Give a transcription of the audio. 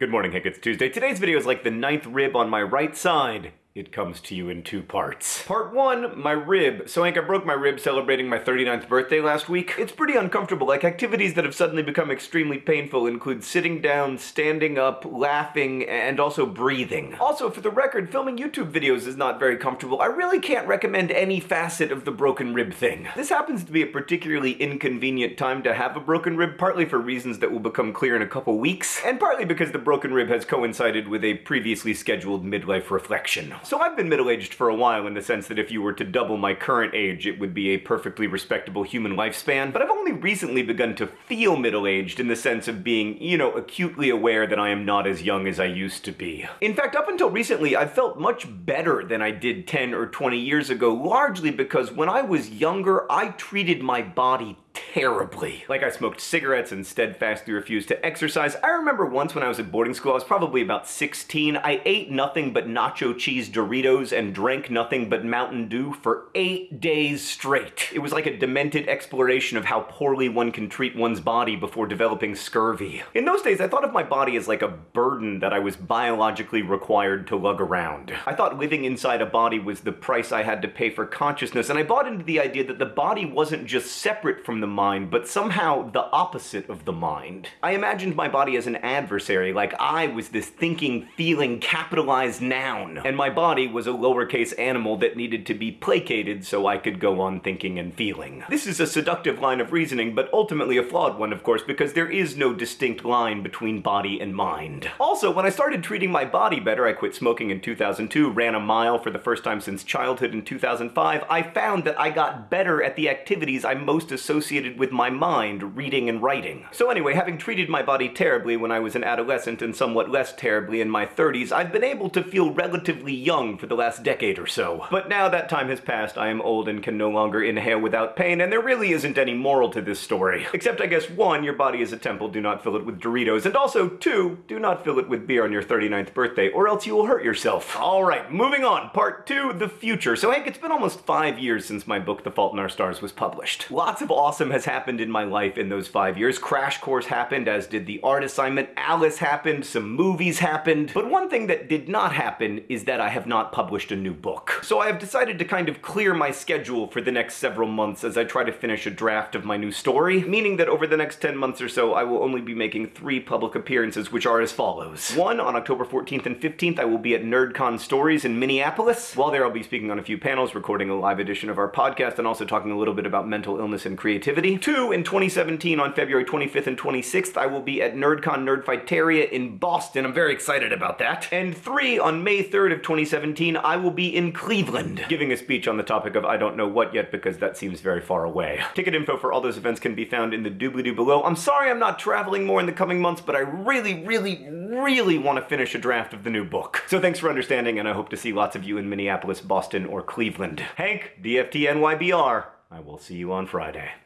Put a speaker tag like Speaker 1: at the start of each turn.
Speaker 1: Good morning, Hank. It's Tuesday. Today's video is like the ninth rib on my right side. It comes to you in two parts. Part one, my rib. So Hank, I broke my rib celebrating my 39th birthday last week. It's pretty uncomfortable. Like activities that have suddenly become extremely painful include sitting down, standing up, laughing, and also breathing. Also, for the record, filming YouTube videos is not very comfortable. I really can't recommend any facet of the broken rib thing. This happens to be a particularly inconvenient time to have a broken rib, partly for reasons that will become clear in a couple weeks, and partly because the broken rib has coincided with a previously scheduled midlife reflection. So I've been middle-aged for a while in the sense that if you were to double my current age, it would be a perfectly respectable human lifespan, but I've only recently begun to feel middle-aged in the sense of being, you know, acutely aware that I am not as young as I used to be. In fact, up until recently, I've felt much better than I did 10 or 20 years ago, largely because when I was younger, I treated my body terribly. Like I smoked cigarettes and steadfastly refused to exercise. I remember once when I was at boarding school, I was probably about 16, I ate nothing but nacho cheese Doritos and drank nothing but Mountain Dew for eight days straight. It was like a demented exploration of how poorly one can treat one's body before developing scurvy. In those days, I thought of my body as like a burden that I was biologically required to lug around. I thought living inside a body was the price I had to pay for consciousness, and I bought into the idea that the body wasn't just separate from the mind, but somehow the opposite of the mind. I imagined my body as an adversary, like I was this thinking, feeling, capitalized noun, and my body was a lowercase animal that needed to be placated so I could go on thinking and feeling. This is a seductive line of reasoning, but ultimately a flawed one, of course, because there is no distinct line between body and mind. Also, when I started treating my body better, I quit smoking in 2002, ran a mile for the first time since childhood in 2005, I found that I got better at the activities I most associated associated with my mind, reading and writing. So anyway, having treated my body terribly when I was an adolescent and somewhat less terribly in my 30s, I've been able to feel relatively young for the last decade or so. But now that time has passed, I am old and can no longer inhale without pain, and there really isn't any moral to this story. Except I guess one, your body is a temple, do not fill it with Doritos, and also two, do not fill it with beer on your 39th birthday, or else you will hurt yourself. Alright, moving on, part two, the future. So Hank, it's been almost five years since my book, The Fault in Our Stars, was published. Lots of awesome awesome has happened in my life in those five years. Crash Course happened, as did the art assignment. Alice happened, some movies happened. But one thing that did not happen is that I have not published a new book. So I have decided to kind of clear my schedule for the next several months as I try to finish a draft of my new story, meaning that over the next 10 months or so, I will only be making three public appearances, which are as follows. One, on October 14th and 15th, I will be at NerdCon Stories in Minneapolis. While there, I'll be speaking on a few panels, recording a live edition of our podcast, and also talking a little bit about mental illness and creativity Two, in 2017 on February 25th and 26th, I will be at NerdCon Nerdfighteria in Boston. I'm very excited about that. And three, on May 3rd of 2017, I will be in Cleveland, giving a speech on the topic of I don't know what yet because that seems very far away. Ticket info for all those events can be found in the doobly-doo below. I'm sorry I'm not traveling more in the coming months, but I really, really, really want to finish a draft of the new book. So thanks for understanding, and I hope to see lots of you in Minneapolis, Boston, or Cleveland. Hank, DFT NYBR. I will see you on Friday.